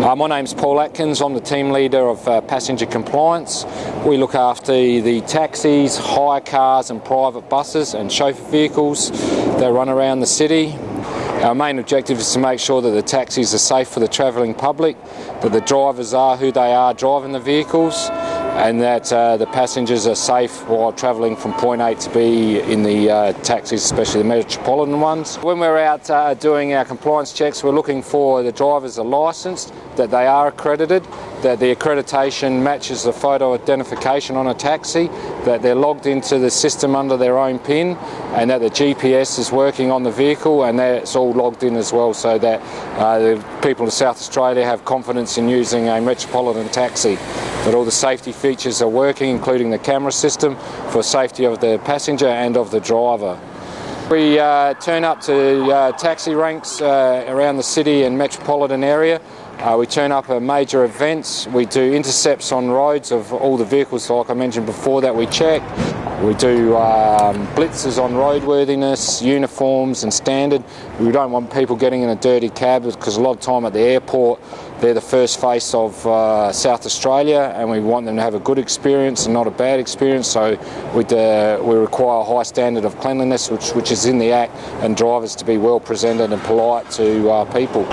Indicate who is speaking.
Speaker 1: Uh, my name's Paul Atkins. I'm the team leader of uh, passenger compliance. We look after the taxis, hire cars and private buses and chauffeur vehicles that run around the city. Our main objective is to make sure that the taxis are safe for the travelling public, that the drivers are who they are driving the vehicles, and that uh, the passengers are safe while travelling from point A to B in the uh, taxis, especially the metropolitan ones. When we're out uh, doing our compliance checks, we're looking for the drivers are licensed, that they are accredited, that the accreditation matches the photo identification on a taxi, that they're logged into the system under their own PIN, and that the GPS is working on the vehicle and that it's all logged in as well so that uh, the people of South Australia have confidence in using a metropolitan taxi that all the safety features are working, including the camera system for safety of the passenger and of the driver. We uh, turn up to uh, taxi ranks uh, around the city and metropolitan area. Uh, we turn up at major events. We do intercepts on roads of all the vehicles, like I mentioned before, that we check. We do um, blitzes on roadworthiness, uniforms and standard. We don't want people getting in a dirty cab because a lot of time at the airport they're the first face of uh, South Australia and we want them to have a good experience and not a bad experience so uh, we require a high standard of cleanliness which, which is in the Act and drivers to be well presented and polite to uh, people.